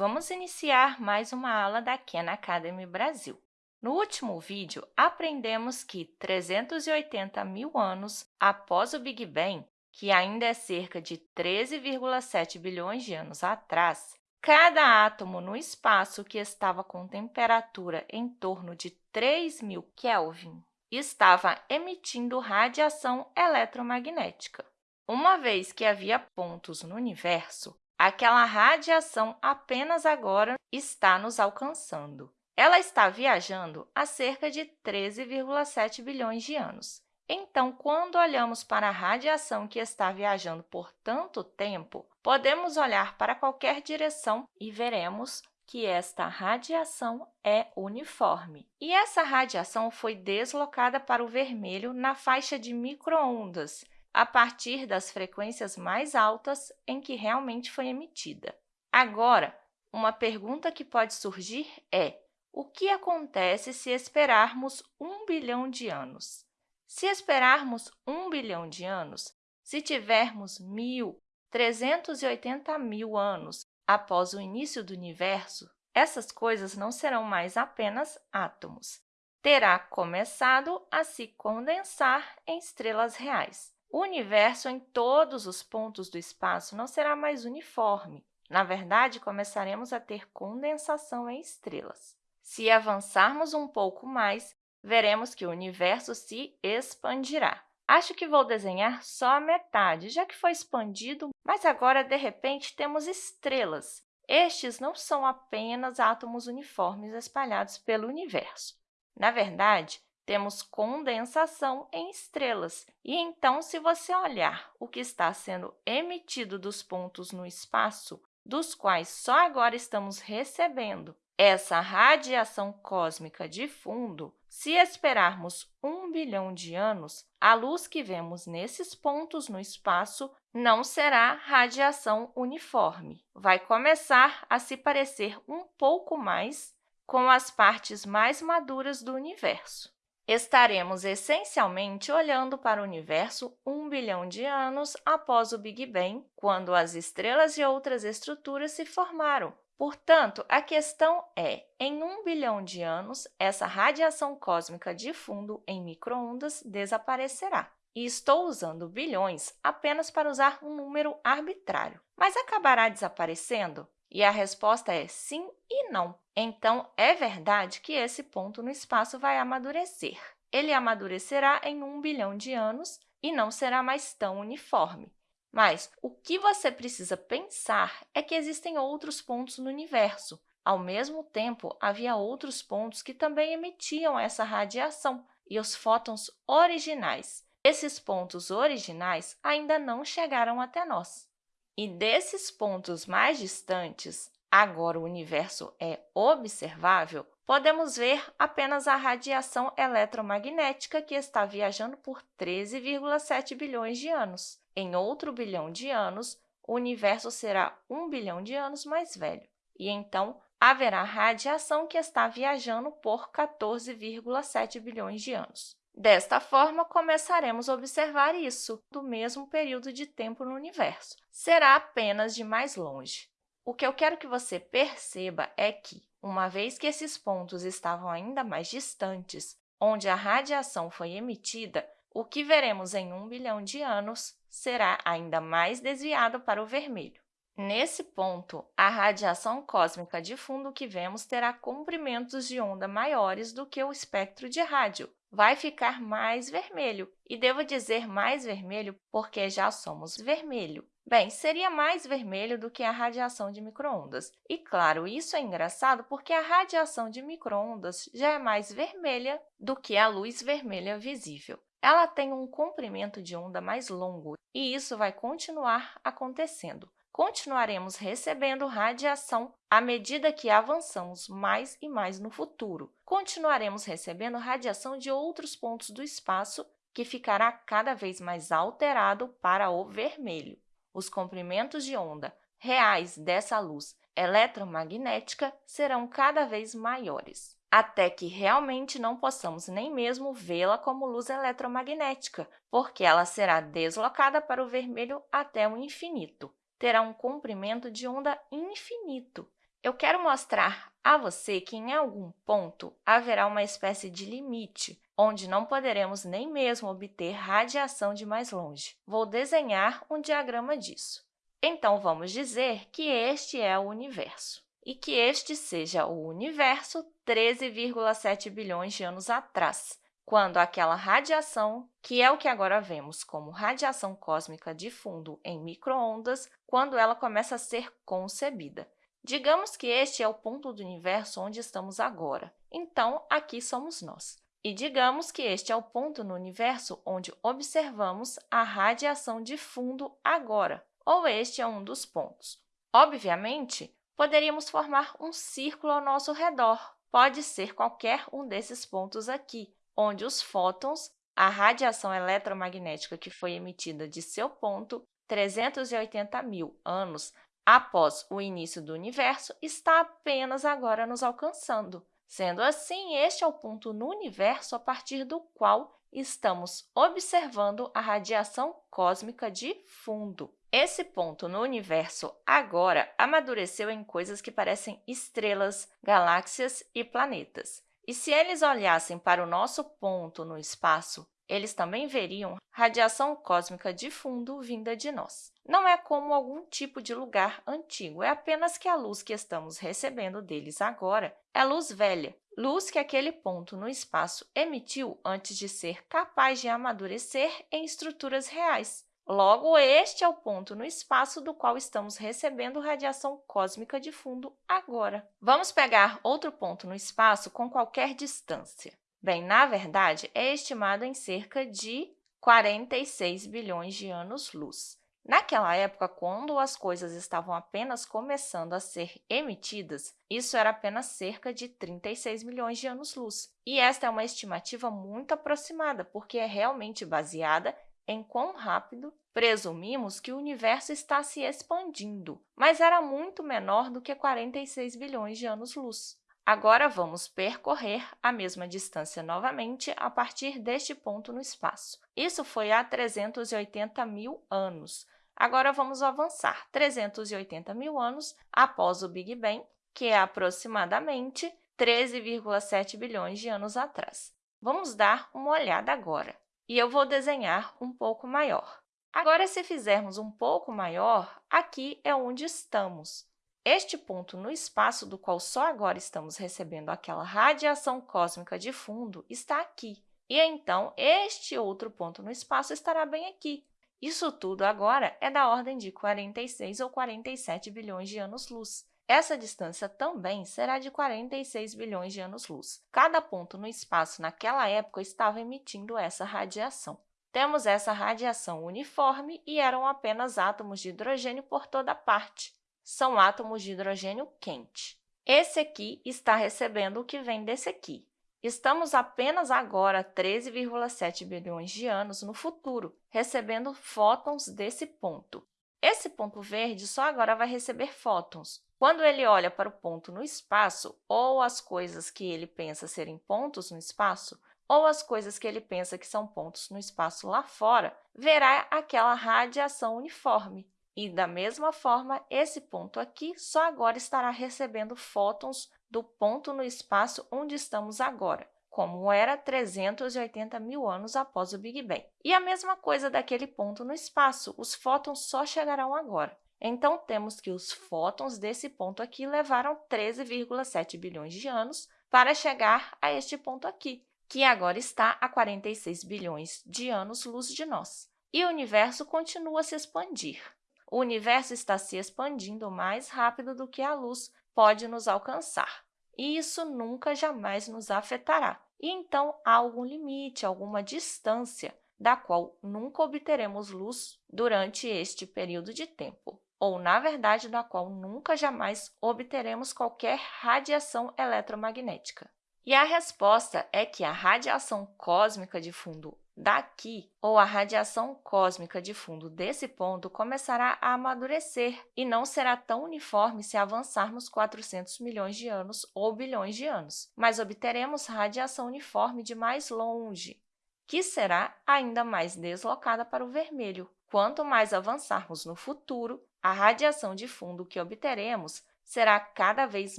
Vamos iniciar mais uma aula da Khan Academy Brasil. No último vídeo, aprendemos que 380 mil anos após o Big Bang, que ainda é cerca de 13,7 bilhões de anos atrás, cada átomo no espaço que estava com temperatura em torno de 3.000 Kelvin estava emitindo radiação eletromagnética. Uma vez que havia pontos no universo, aquela radiação apenas agora está nos alcançando. Ela está viajando a cerca de 13,7 bilhões de anos. Então, quando olhamos para a radiação que está viajando por tanto tempo, podemos olhar para qualquer direção e veremos que esta radiação é uniforme. E essa radiação foi deslocada para o vermelho na faixa de microondas, a partir das frequências mais altas em que realmente foi emitida. Agora, uma pergunta que pode surgir é o que acontece se esperarmos um bilhão de anos? Se esperarmos um bilhão de anos, se tivermos mil, 380 mil anos após o início do universo, essas coisas não serão mais apenas átomos. Terá começado a se condensar em estrelas reais. O universo em todos os pontos do espaço não será mais uniforme. Na verdade, começaremos a ter condensação em estrelas. Se avançarmos um pouco mais, veremos que o universo se expandirá. Acho que vou desenhar só a metade, já que foi expandido, mas agora, de repente, temos estrelas. Estes não são apenas átomos uniformes espalhados pelo universo. Na verdade, temos condensação em estrelas. E então, se você olhar o que está sendo emitido dos pontos no espaço, dos quais só agora estamos recebendo essa radiação cósmica de fundo, se esperarmos um bilhão de anos, a luz que vemos nesses pontos no espaço não será radiação uniforme. Vai começar a se parecer um pouco mais com as partes mais maduras do universo. Estaremos essencialmente olhando para o universo um bilhão de anos após o Big Bang, quando as estrelas e outras estruturas se formaram. Portanto, a questão é, em um bilhão de anos, essa radiação cósmica de fundo em microondas desaparecerá. E estou usando bilhões apenas para usar um número arbitrário. Mas acabará desaparecendo? E a resposta é sim e não. Então, é verdade que esse ponto no espaço vai amadurecer. Ele amadurecerá em um bilhão de anos e não será mais tão uniforme. Mas o que você precisa pensar é que existem outros pontos no universo. Ao mesmo tempo, havia outros pontos que também emitiam essa radiação, e os fótons originais. Esses pontos originais ainda não chegaram até nós. E desses pontos mais distantes, agora o universo é observável, podemos ver apenas a radiação eletromagnética que está viajando por 13,7 bilhões de anos. Em outro bilhão de anos, o universo será um bilhão de anos mais velho, e então haverá radiação que está viajando por 14,7 bilhões de anos. Desta forma, começaremos a observar isso do mesmo período de tempo no universo. Será apenas de mais longe. O que eu quero que você perceba é que, uma vez que esses pontos estavam ainda mais distantes, onde a radiação foi emitida, o que veremos em um bilhão de anos será ainda mais desviado para o vermelho. Nesse ponto, a radiação cósmica de fundo que vemos terá comprimentos de onda maiores do que o espectro de rádio. Vai ficar mais vermelho, e devo dizer mais vermelho porque já somos vermelho. Bem, seria mais vermelho do que a radiação de microondas. E, claro, isso é engraçado porque a radiação de microondas já é mais vermelha do que a luz vermelha visível. Ela tem um comprimento de onda mais longo e isso vai continuar acontecendo. Continuaremos recebendo radiação à medida que avançamos mais e mais no futuro. Continuaremos recebendo radiação de outros pontos do espaço, que ficará cada vez mais alterado para o vermelho. Os comprimentos de onda reais dessa luz eletromagnética serão cada vez maiores até que realmente não possamos nem mesmo vê-la como luz eletromagnética, porque ela será deslocada para o vermelho até o infinito. Terá um comprimento de onda infinito. Eu quero mostrar a você que, em algum ponto, haverá uma espécie de limite, onde não poderemos nem mesmo obter radiação de mais longe. Vou desenhar um diagrama disso. Então, vamos dizer que este é o universo e que este seja o universo 13,7 bilhões de anos atrás, quando aquela radiação, que é o que agora vemos como radiação cósmica de fundo em microondas, quando ela começa a ser concebida. Digamos que este é o ponto do universo onde estamos agora, então aqui somos nós. E digamos que este é o ponto no universo onde observamos a radiação de fundo agora, ou este é um dos pontos. Obviamente, poderíamos formar um círculo ao nosso redor. Pode ser qualquer um desses pontos aqui, onde os fótons, a radiação eletromagnética que foi emitida de seu ponto 380 mil anos após o início do universo, está apenas agora nos alcançando. Sendo assim, este é o ponto no universo a partir do qual estamos observando a radiação cósmica de fundo. Esse ponto no universo agora amadureceu em coisas que parecem estrelas, galáxias e planetas. E se eles olhassem para o nosso ponto no espaço, eles também veriam radiação cósmica de fundo vinda de nós. Não é como algum tipo de lugar antigo, é apenas que a luz que estamos recebendo deles agora é luz velha, luz que aquele ponto no espaço emitiu antes de ser capaz de amadurecer em estruturas reais. Logo, este é o ponto no espaço do qual estamos recebendo radiação cósmica de fundo agora. Vamos pegar outro ponto no espaço com qualquer distância. Bem, na verdade, é estimado em cerca de 46 bilhões de anos-luz. Naquela época, quando as coisas estavam apenas começando a ser emitidas, isso era apenas cerca de 36 milhões de anos-luz. E esta é uma estimativa muito aproximada, porque é realmente baseada em quão rápido presumimos que o universo está se expandindo, mas era muito menor do que 46 bilhões de anos-luz. Agora, vamos percorrer a mesma distância novamente a partir deste ponto no espaço. Isso foi há 380 mil anos. Agora, vamos avançar 380 mil anos após o Big Bang, que é aproximadamente 13,7 bilhões de anos atrás. Vamos dar uma olhada agora, e eu vou desenhar um pouco maior. Agora, se fizermos um pouco maior, aqui é onde estamos. Este ponto no espaço do qual só agora estamos recebendo aquela radiação cósmica de fundo está aqui. E então, este outro ponto no espaço estará bem aqui. Isso tudo agora é da ordem de 46 ou 47 bilhões de anos-luz. Essa distância também será de 46 bilhões de anos-luz. Cada ponto no espaço naquela época estava emitindo essa radiação. Temos essa radiação uniforme e eram apenas átomos de hidrogênio por toda parte são átomos de hidrogênio quente. Esse aqui está recebendo o que vem desse aqui. Estamos apenas agora 13,7 bilhões de anos no futuro, recebendo fótons desse ponto. Esse ponto verde só agora vai receber fótons. Quando ele olha para o ponto no espaço, ou as coisas que ele pensa serem pontos no espaço, ou as coisas que ele pensa que são pontos no espaço lá fora, verá aquela radiação uniforme. E, da mesma forma, esse ponto aqui só agora estará recebendo fótons do ponto no espaço onde estamos agora, como era 380 mil anos após o Big Bang. E a mesma coisa daquele ponto no espaço, os fótons só chegarão agora. Então, temos que os fótons desse ponto aqui levaram 13,7 bilhões de anos para chegar a este ponto aqui, que agora está a 46 bilhões de anos-luz de nós. E o universo continua a se expandir o universo está se expandindo mais rápido do que a luz pode nos alcançar. E isso nunca jamais nos afetará. E então há algum limite, alguma distância da qual nunca obteremos luz durante este período de tempo, ou, na verdade, da qual nunca jamais obteremos qualquer radiação eletromagnética. E a resposta é que a radiação cósmica de fundo daqui, ou a radiação cósmica de fundo desse ponto começará a amadurecer e não será tão uniforme se avançarmos 400 milhões de anos ou bilhões de anos, mas obteremos radiação uniforme de mais longe, que será ainda mais deslocada para o vermelho. Quanto mais avançarmos no futuro, a radiação de fundo que obteremos será cada vez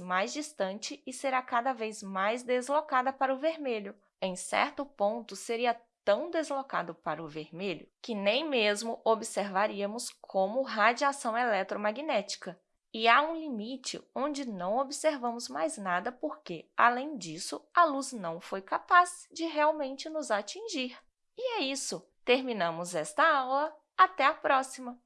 mais distante e será cada vez mais deslocada para o vermelho. Em certo ponto, seria tão deslocado para o vermelho que nem mesmo observaríamos como radiação eletromagnética. E há um limite onde não observamos mais nada porque, além disso, a luz não foi capaz de realmente nos atingir. E é isso! Terminamos esta aula. Até a próxima!